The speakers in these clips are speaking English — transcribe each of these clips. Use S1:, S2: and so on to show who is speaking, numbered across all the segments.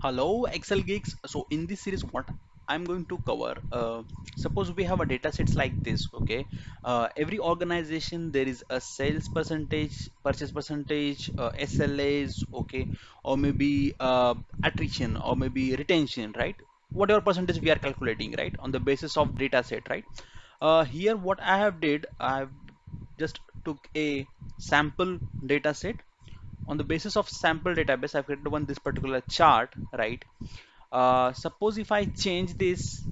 S1: Hello Excel geeks. So in this series what I'm going to cover uh, suppose we have a data sets like this okay? Uh, every organization there is a sales percentage purchase percentage uh, SLAs okay? Or maybe uh, attrition or maybe retention right? Whatever percentage we are calculating right? On the basis of data set right? Uh, here what I have did I've just took a sample data set on the basis of sample database I've created one this particular chart right? Uh, suppose if I change this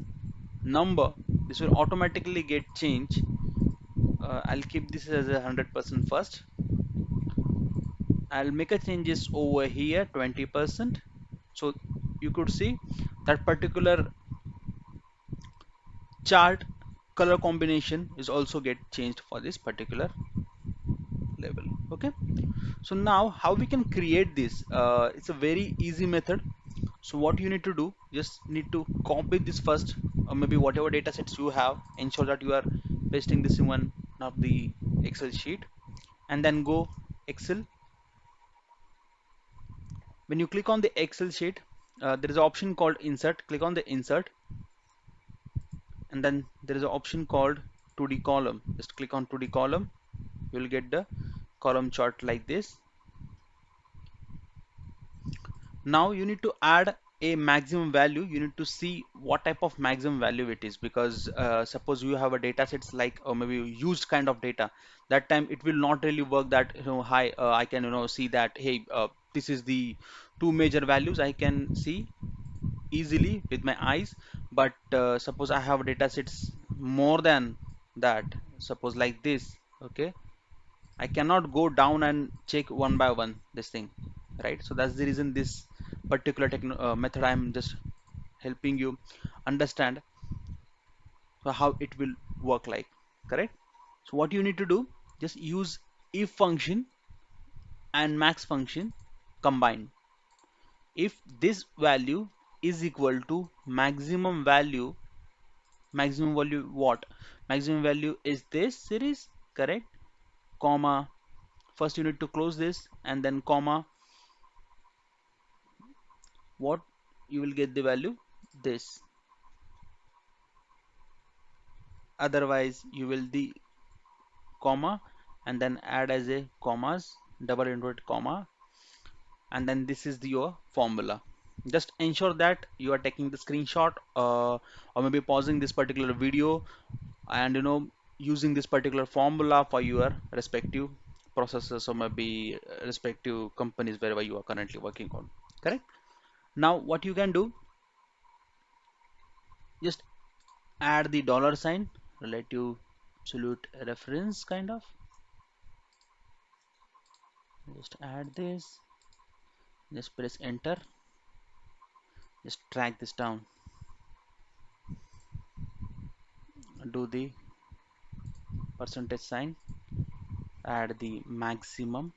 S1: number this will automatically get changed. Uh, I'll keep this as a hundred percent first. I'll make a changes over here 20 percent. So you could see that particular chart color combination is also get changed for this particular level okay? So now how we can create this? Uh, it's a very easy method. So what you need to do just need to copy this first or maybe whatever data sets you have ensure that you are pasting this in one of the excel sheet and then go excel. When you click on the excel sheet uh, there is an option called insert. Click on the insert and then there is an option called 2d column. Just click on 2d column. You will get the column chart like this. Now you need to add a maximum value. You need to see what type of maximum value it is because uh, suppose you have a data sets like or maybe used kind of data. That time it will not really work that you know hi uh, I can you know see that hey uh, this is the two major values I can see easily with my eyes. But uh, suppose I have data sets more than that suppose like this okay I cannot go down and check one by one this thing right? So that's the reason this particular uh, method I'm just helping you understand how it will work like correct? So what you need to do just use if function and max function combined. If this value is equal to maximum value maximum value what? Maximum value is this series correct comma first you need to close this and then comma what you will get the value this. Otherwise you will the comma and then add as a commas double inverted comma and then this is the, your formula. Just ensure that you are taking the screenshot uh, or maybe pausing this particular video and you know using this particular formula for your respective processes or maybe uh, respective companies wherever you are currently working on correct? Now what you can do just add the dollar sign relative absolute reference kind of. Just add this just press enter just drag this down. Do the percentage sign add the maximum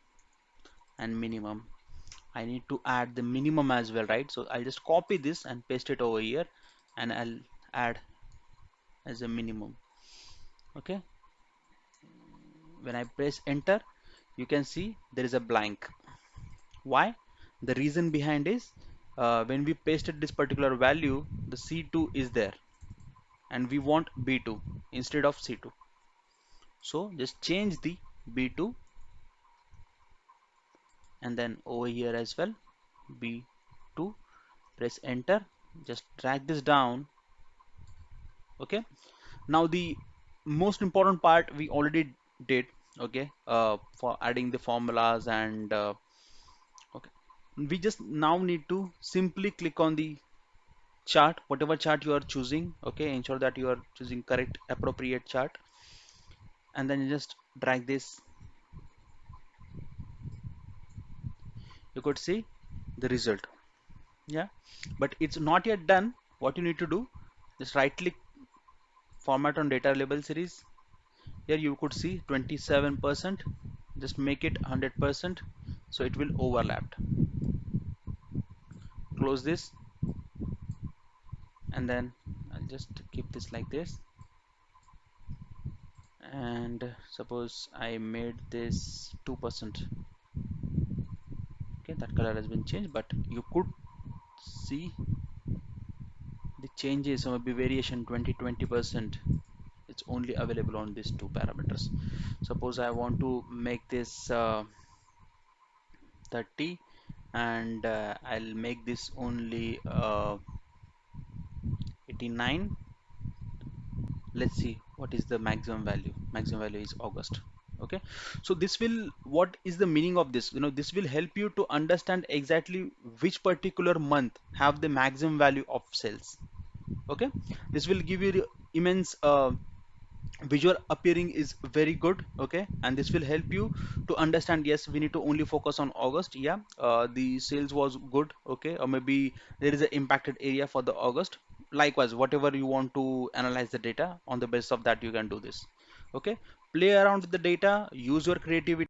S1: and minimum. I need to add the minimum as well right? So I'll just copy this and paste it over here and I'll add as a minimum okay? When I press enter you can see there is a blank. Why? The reason behind is uh, when we pasted this particular value the C2 is there and we want B2 instead of C2 so just change the B2 and then over here as well B2 press enter just drag this down okay? Now the most important part we already did okay uh, for adding the formulas and uh, okay. We just now need to simply click on the chart whatever chart you are choosing okay? Ensure that you are choosing correct appropriate chart and then you just drag this. You could see the result. Yeah. But it's not yet done. What you need to do just right click format on data label series. Here you could see 27% just make it 100% so it will overlap close this. And then I'll just keep this like this and suppose I made this 2% okay that color has been changed but you could see the changes or maybe variation 20 20 percent. It's only available on these two parameters. Suppose I want to make this uh, 30 and uh, I'll make this only uh, 89 let's see what is the maximum value. Maximum value is August okay? So this will what is the meaning of this? You know this will help you to understand exactly which particular month have the maximum value of sales okay? This will give you immense uh, visual appearing is very good okay? And this will help you to understand yes we need to only focus on August yeah? Uh, the sales was good okay? Or maybe there is an impacted area for the August likewise whatever you want to analyze the data on the basis of that you can do this. Okay? Play around with the data use your creativity